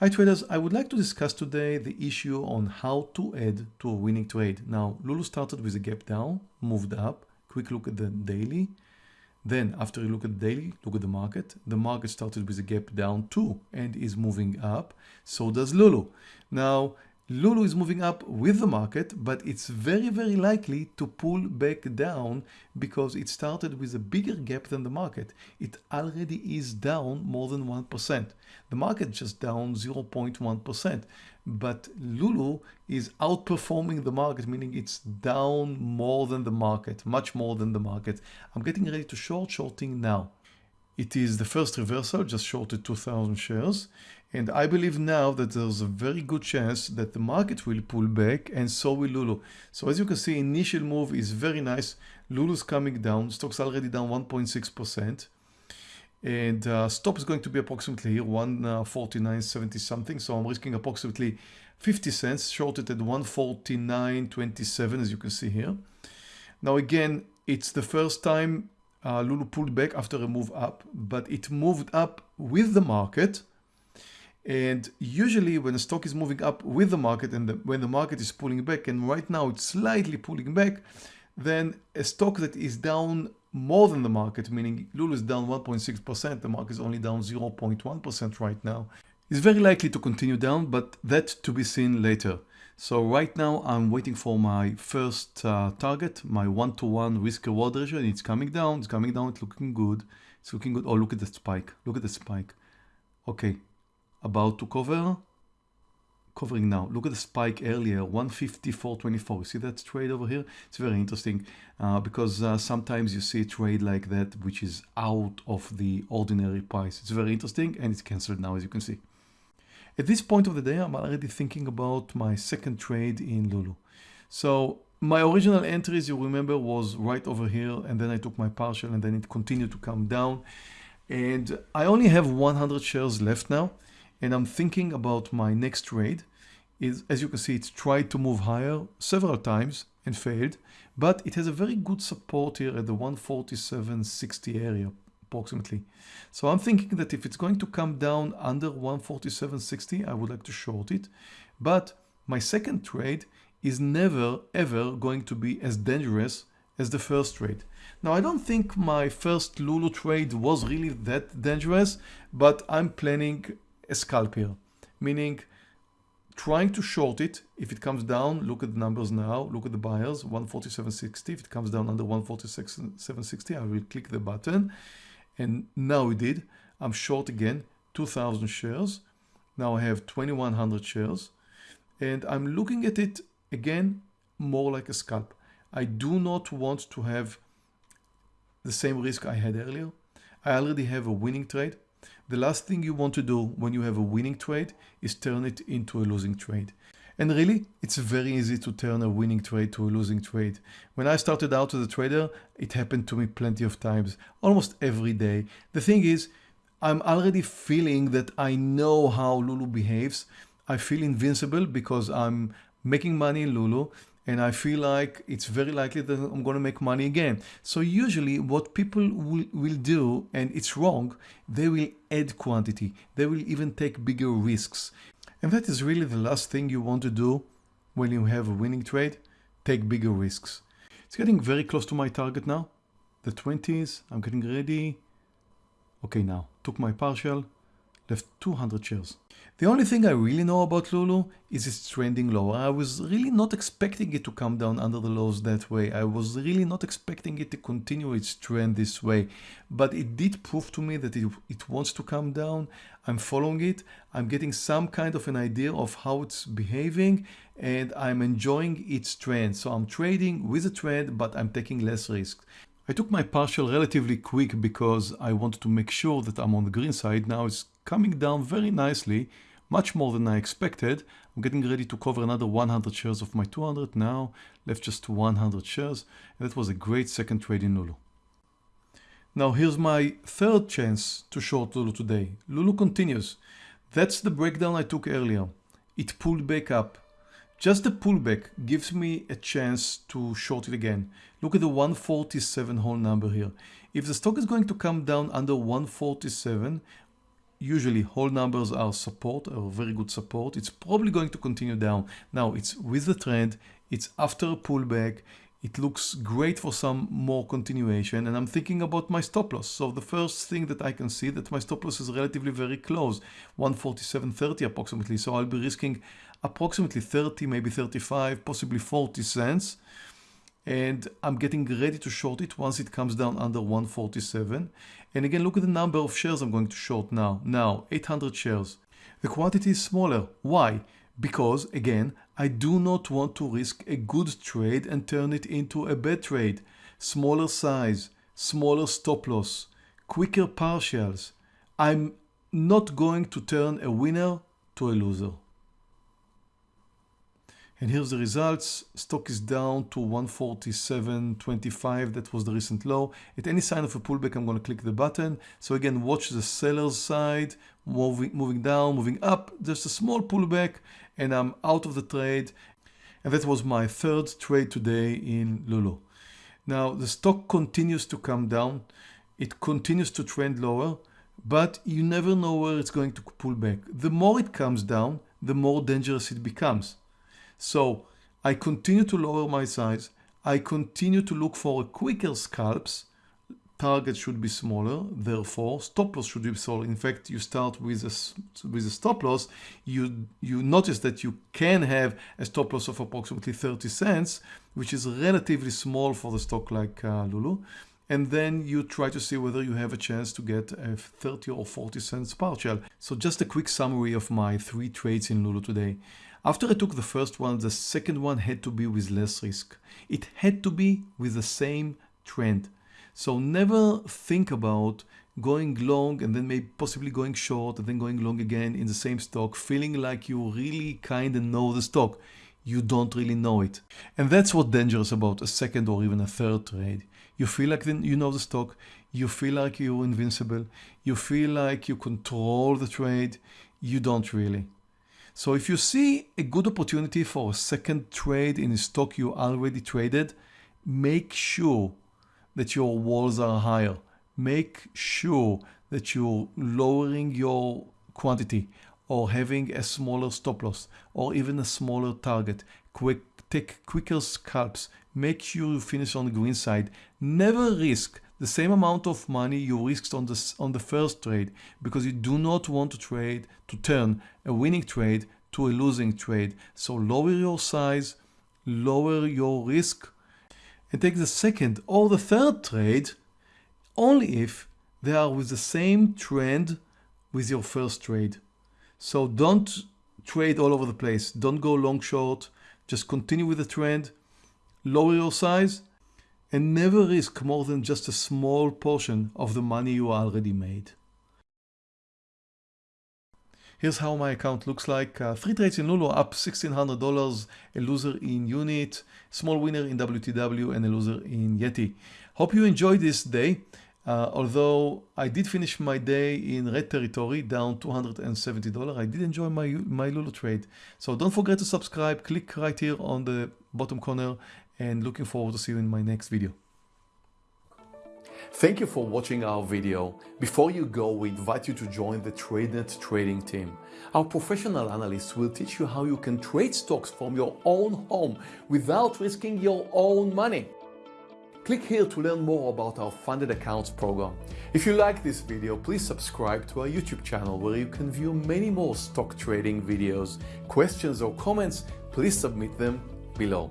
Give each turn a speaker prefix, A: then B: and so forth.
A: Hi traders, I would like to discuss today the issue on how to add to a winning trade. Now, Lulu started with a gap down, moved up, quick look at the daily. Then after you look at the daily, look at the market. The market started with a gap down too and is moving up. So does Lulu. Now, Lulu is moving up with the market, but it's very, very likely to pull back down because it started with a bigger gap than the market. It already is down more than 1%. The market just down 0.1%, but Lulu is outperforming the market, meaning it's down more than the market, much more than the market. I'm getting ready to short shorting now. It is the first reversal, just shorted 2000 shares. And I believe now that there's a very good chance that the market will pull back and so will Lulu. So as you can see, initial move is very nice. Lulu's coming down, stock's already down 1.6%. And uh, stop is going to be approximately here, 149.70 uh, something. So I'm risking approximately 50 cents, shorted at 149.27 as you can see here. Now again, it's the first time uh, Lulu pulled back after a move up, but it moved up with the market. And usually when a stock is moving up with the market and the, when the market is pulling back, and right now it's slightly pulling back, then a stock that is down more than the market, meaning Lulu is down 1.6%, the market is only down 0.1% right now, is very likely to continue down, but that to be seen later. So right now I'm waiting for my first uh, target, my one-to-one -one risk reward ratio, and it's coming down, it's coming down, it's looking good. It's looking good. Oh, look at the spike. Look at the spike. Okay, about to cover covering now look at the spike earlier 154.24 see that trade over here it's very interesting uh, because uh, sometimes you see a trade like that which is out of the ordinary price it's very interesting and it's cancelled now as you can see at this point of the day I'm already thinking about my second trade in Lulu. So my original entries you remember was right over here and then I took my partial and then it continued to come down. And I only have 100 shares left now and I'm thinking about my next trade. Is as you can see it's tried to move higher several times and failed but it has a very good support here at the 147.60 area approximately so I'm thinking that if it's going to come down under 147.60 I would like to short it but my second trade is never ever going to be as dangerous as the first trade. Now I don't think my first Lulu trade was really that dangerous but I'm planning a scalp here, meaning trying to short it. If it comes down, look at the numbers now, look at the buyers, 147.60. If it comes down under 147.60, I will click the button. And now we did. I'm short again, 2,000 shares. Now I have 2,100 shares. And I'm looking at it again, more like a scalp. I do not want to have the same risk I had earlier. I already have a winning trade. The last thing you want to do when you have a winning trade is turn it into a losing trade. And really, it's very easy to turn a winning trade to a losing trade. When I started out as a trader, it happened to me plenty of times, almost every day. The thing is, I'm already feeling that I know how Lulu behaves. I feel invincible because I'm making money in Lulu and I feel like it's very likely that I'm going to make money again. So usually what people will, will do, and it's wrong, they will add quantity. They will even take bigger risks. And that is really the last thing you want to do when you have a winning trade, take bigger risks. It's getting very close to my target now. The 20s, I'm getting ready. Okay, now, took my partial, left 200 shares. The only thing I really know about Lulu is it's trending lower. I was really not expecting it to come down under the lows that way. I was really not expecting it to continue its trend this way. But it did prove to me that it, it wants to come down. I'm following it. I'm getting some kind of an idea of how it's behaving and I'm enjoying its trend. So I'm trading with a trend, but I'm taking less risk. I took my partial relatively quick because I wanted to make sure that I'm on the green side. Now it's coming down very nicely, much more than I expected. I'm getting ready to cover another 100 shares of my 200 now, left just 100 shares. And that was a great second trade in Lulu. Now here's my third chance to short Lulu today. Lulu continues. That's the breakdown I took earlier. It pulled back up. Just the pullback gives me a chance to short it again. Look at the 147 whole number here. If the stock is going to come down under 147, usually whole numbers are support or very good support. It's probably going to continue down. Now it's with the trend, it's after a pullback, it looks great for some more continuation and I'm thinking about my stop loss. So the first thing that I can see that my stop loss is relatively very close, 147.30 approximately. So I'll be risking approximately 30, maybe 35, possibly 40 cents. And I'm getting ready to short it once it comes down under 147. And again, look at the number of shares I'm going to short now. Now, 800 shares. The quantity is smaller. Why? Because again, I do not want to risk a good trade and turn it into a bad trade. Smaller size, smaller stop loss, quicker partials. I'm not going to turn a winner to a loser. And here's the results. Stock is down to 147.25. That was the recent low. At any sign of a pullback, I'm going to click the button. So again, watch the seller's side, moving, moving down, moving up. Just a small pullback and I'm out of the trade. And that was my third trade today in Lulu. Now the stock continues to come down. It continues to trend lower, but you never know where it's going to pull back. The more it comes down, the more dangerous it becomes. So I continue to lower my size. I continue to look for quicker scalps. Target should be smaller, therefore stop loss should be smaller. In fact, you start with a, with a stop loss, you, you notice that you can have a stop loss of approximately 30 cents, which is relatively small for the stock like uh, Lulu. And then you try to see whether you have a chance to get a 30 or 40 cents partial. So just a quick summary of my three trades in Lulu today. After I took the first one, the second one had to be with less risk. It had to be with the same trend. So never think about going long and then maybe possibly going short and then going long again in the same stock, feeling like you really kind of know the stock. You don't really know it. And that's what dangerous about a second or even a third trade. You feel like then you know the stock, you feel like you're invincible, you feel like you control the trade, you don't really. So if you see a good opportunity for a second trade in a stock you already traded, make sure that your walls are higher. Make sure that you're lowering your quantity or having a smaller stop loss or even a smaller target. Quick, take quicker scalps. Make sure you finish on the green side. Never risk the same amount of money you risked on the, on the first trade because you do not want to trade to turn a winning trade to a losing trade. So lower your size, lower your risk and take the second or the third trade only if they are with the same trend with your first trade. So don't trade all over the place. Don't go long short. Just continue with the trend, lower your size and never risk more than just a small portion of the money you already made. Here's how my account looks like. Uh, three trades in Lulu up $1,600, a loser in Unit, small winner in WTW and a loser in Yeti. Hope you enjoyed this day. Uh, although I did finish my day in red territory down $270, I did enjoy my, my Lulu trade. So don't forget to subscribe, click right here on the bottom corner and looking forward to see you in my next video. Thank you for watching our video. Before you go, we invite you to join the TradeNet trading team. Our professional analysts will teach you how you can trade stocks from your own home without risking your own money. Click here to learn more about our funded accounts program. If you like this video, please subscribe to our YouTube channel where you can view many more stock trading videos. Questions or comments, please submit them below.